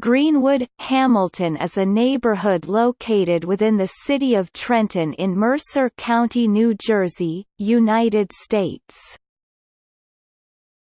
Greenwood, Hamilton is a neighborhood located within the city of Trenton in Mercer County, New Jersey, United States.